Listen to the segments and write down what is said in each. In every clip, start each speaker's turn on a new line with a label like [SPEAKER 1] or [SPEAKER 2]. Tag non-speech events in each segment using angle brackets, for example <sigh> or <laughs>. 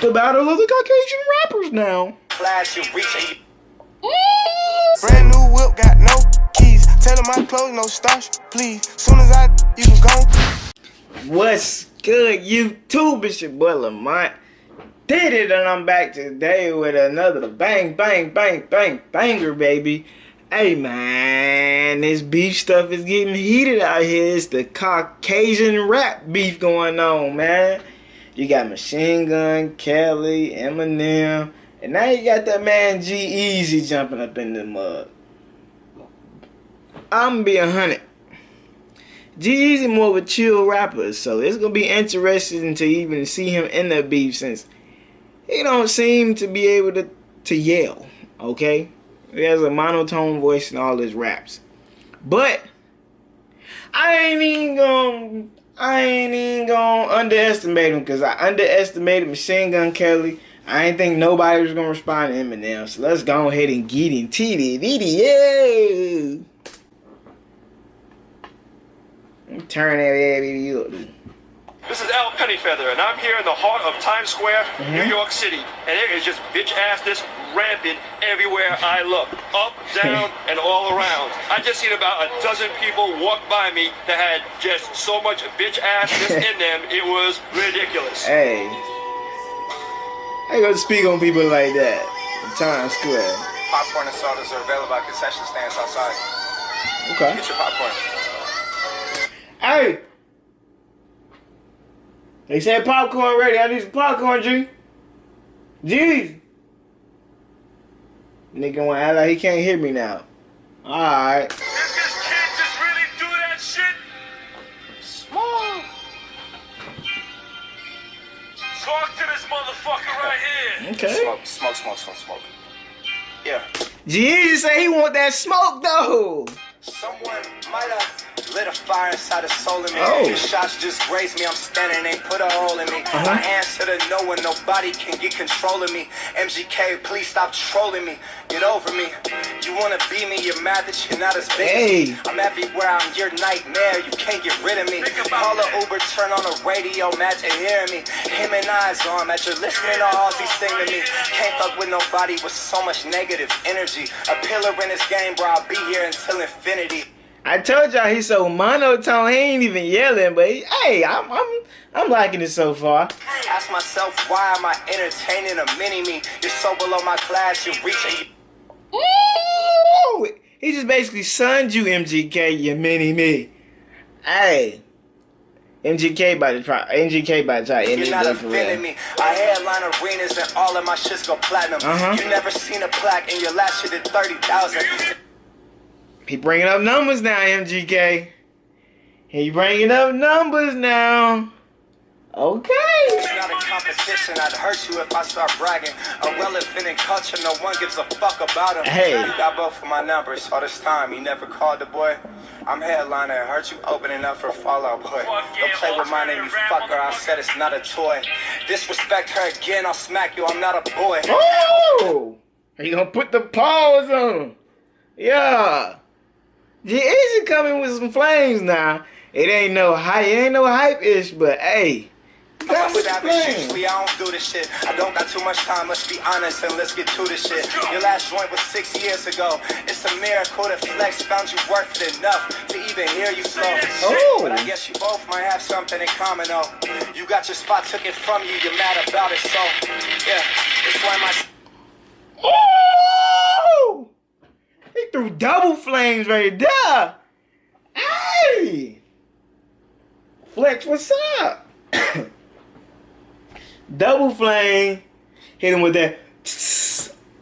[SPEAKER 1] the battle of the Caucasian rappers now.
[SPEAKER 2] Class you reaching. Brand new whip, got no keys. Tell them my clothes, no starch, please. Soon as I, you can go.
[SPEAKER 1] What's good, YouTube? It's your boy Lamont. Did it, and I'm back today with another bang, bang, bang, bang, banger, baby. Hey man, this beef stuff is getting heated out here. It's the Caucasian rap beef going on, man. You got Machine Gun, Kelly, Eminem, and now you got that man G-Eazy jumping up in the mud. I'm be a hundred. G-Eazy more of a chill rapper, so it's gonna be interesting to even see him in the beef since he don't seem to be able to to yell. Okay. He has a monotone voice in all his raps. But I ain't even gonna I ain't even gonna underestimate him because I underestimated Machine Gun Kelly. I ain't think nobody was gonna respond to Eminem. So let's go ahead and get in TD, yeah. Turn that video up.
[SPEAKER 3] This is Al Pennyfeather, and I'm here in the heart of Times Square, mm -hmm. New York City. And there is just bitch assness rampant everywhere I look. Up, <laughs> down, and all around. I just seen about a dozen people walk by me that had just so much bitch assness <laughs> in them, it was ridiculous.
[SPEAKER 1] Hey. I ain't gonna speak on people like that in Times Square.
[SPEAKER 2] Popcorn and sodas are available at concession stands outside.
[SPEAKER 1] Okay.
[SPEAKER 2] Get your popcorn.
[SPEAKER 1] Hey! They said popcorn ready. I need some popcorn, G. Jeez. Nigga wanna act like he can't hear me now. Alright.
[SPEAKER 3] If this kid just really do that shit, smoke. Talk to this motherfucker right here.
[SPEAKER 1] Okay.
[SPEAKER 2] Smoke, smoke, smoke, smoke, smoke. Yeah.
[SPEAKER 1] Jeez say he want that smoke though.
[SPEAKER 2] Someone might have lit a fire inside the soul in me.
[SPEAKER 1] Oh.
[SPEAKER 2] Your shots just grazed me. I'm standing, they put a hole in me.
[SPEAKER 1] Uh-huh.
[SPEAKER 2] I answer to no one, nobody can get control of me. MGK, please stop trolling me. Get over me. You wanna be me, you're mad that you're not as big
[SPEAKER 1] hey.
[SPEAKER 2] I'm everywhere, I'm your nightmare. You can't get rid of me. Call a Uber, turn on the radio, mad to hear me. Him and I's on, mad you're listening to all these sing to me. Can't fuck with nobody with so much negative energy. A pillar in this game, bro, I'll be here until infinity.
[SPEAKER 1] I told y'all he's so monotone, he ain't even yelling, but he, hey, I'm I'm I'm liking it so far.
[SPEAKER 2] Ask myself why am I entertaining a mini me? You're so below my class, you're reaching.
[SPEAKER 1] Ooh, he just basically sunned you, MGK, you mini me. Hey. MGK by the try. MGK by the try.
[SPEAKER 2] You're not offending me. I headline arenas and all of my shits go platinum.
[SPEAKER 1] Uh-huh.
[SPEAKER 2] You never seen a plaque and your last shit did thirty thousand.
[SPEAKER 1] He bringing up numbers now, MGK. He bringing up numbers now. Okay.
[SPEAKER 2] Not a competition. I'd hurt you if I start bragging. A relevant in culture, no one gives a fuck about him.
[SPEAKER 1] Hey.
[SPEAKER 2] You got both of my numbers all this time. You never called the boy. I'm headliner. Hurt you opening up for Fall Out Boy. Don't play with my name, you fucker. I said it's not a toy. Disrespect her again, I'll smack you. I'm not a boy.
[SPEAKER 1] Oh! Are you gonna put the paws on? Yeah. G-Eazy coming with some flames now. It ain't no hype, it ain't no hype-ish, but hey.
[SPEAKER 2] Usually I don't do this shit. I don't got too much time, let's be honest and let's get to this shit. Your last joint was six years ago. It's a miracle that Flex found you worth it enough to even hear you flow.
[SPEAKER 1] Oh.
[SPEAKER 2] But I guess you both might have something in common though. You got your spot took it from you, you're mad about it, so yeah, it's why my
[SPEAKER 1] Oh! Double flames right there. Hey! Flex, what's up? <coughs> double flame. Hit him with that.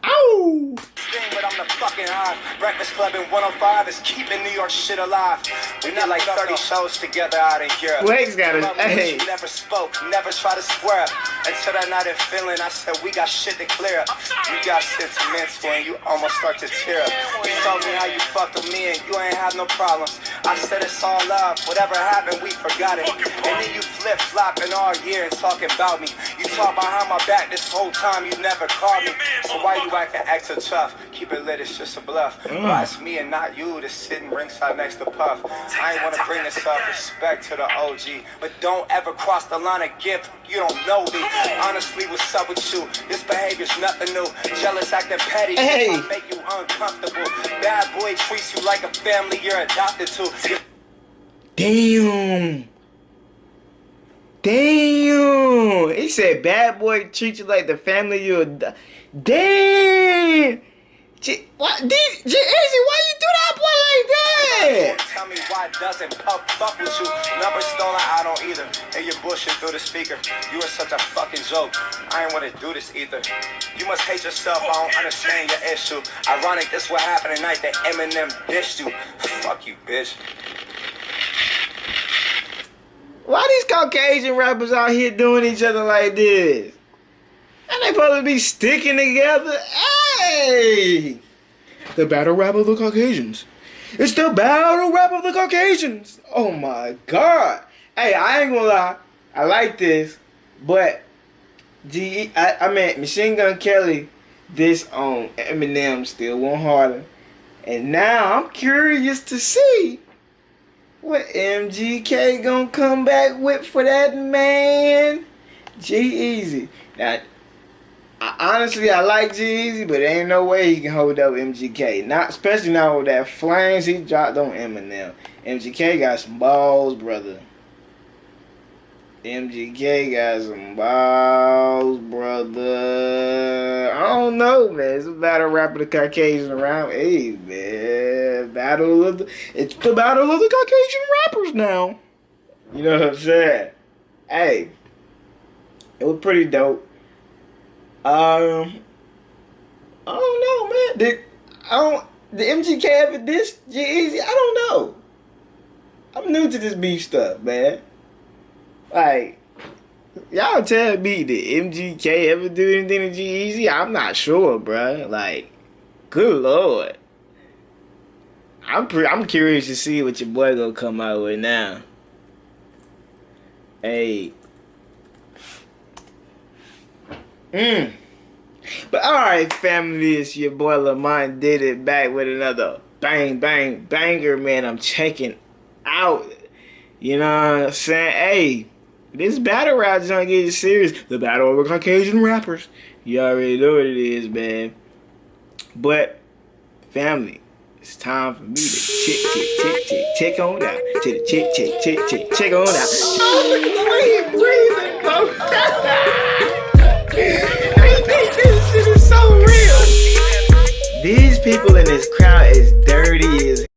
[SPEAKER 1] Ow!
[SPEAKER 2] but I'm the fucking high. Breakfast Club in 105 is keeping New York shit alive. We did like 30 shows together out in Europe.
[SPEAKER 1] Flex got it. Hey.
[SPEAKER 2] Never spoke, never try to square up. Until that night in Finland, I said we got shit to clear up. You got sentimental and you almost start to tear up. You told me how you fucked with me and you ain't have no problems. I said it's all love. Whatever happened, we forgot it. And then you flip flopping all year and talking about me. You talk behind my back this whole time, you never called me. So why you acting extra tough? Keep it lit, it's just a bluff.
[SPEAKER 1] Mm.
[SPEAKER 2] Why it's me and not you that's sitting ringside next to Puff. I ain't wanna bring this up, respect to the OG. But don't ever cross the line of gift, you don't know me. Honestly, what's up with you? This behavior's nothing new. Jealous, acting petty,
[SPEAKER 1] Hey.
[SPEAKER 2] might make you uncomfortable. Bad boy treats you like a family you're adopted to.
[SPEAKER 1] Damn. Damn. He said bad boy treat you like the family you ad- Damn. J- what? D- J- Easy, why you do that boy like that?
[SPEAKER 2] Tell me why doesn't Puff fuck with you? Number stolen, I don't either. And you're bullshit through the speaker. You are such a fucking joke. I ain't wanna do this either. You must hate yourself. I don't understand your issue. Ironic, this what happened tonight that Eminem dished you. Fuck you, bitch.
[SPEAKER 1] Why these Caucasian rappers out here doing each other like this? And they supposed to be sticking together? Hey! The battle rap of the Caucasians. It's the battle rap of the Caucasians. Oh my god. Hey, I ain't gonna lie. I like this, but G I, I mean Machine Gun Kelly this on Eminem still went harder. And now I'm curious to see what MGK gonna come back with for that man? G Easy. Now, Honestly, I like G-Eazy, but ain't no way he can hold up MGK. Not especially not with that flames he dropped on Eminem. MGK got some balls, brother. MGK got some balls, brother. I don't know, man. It's a battle rap of the Caucasian around. Hey, man. Battle of the. It's the battle of the Caucasian rappers now. You know what I'm saying? Hey. It was pretty dope. Um. I don't know, man. Did I don't the MGK ever this G-Eazy? I don't know. I'm new to this beef stuff, man. Like, y'all tell me did MGK ever do anything to G-Eazy? I'm not sure, bruh. Like, good lord. I'm pre- I'm curious to see what your boy gonna come out with now. Hey. Mm. But alright, family, it's your boy Lamont did it back with another bang bang banger, man. I'm checking out. You know what I'm saying? Hey, this battle rap is gonna get serious. The battle the Caucasian rappers. You already know what it is, man. But family, it's time for me to check, check, check, check, check on out. Check, check, check, check, check, check on out. Oh, look breathing. <laughs> These people in this crowd is dirty as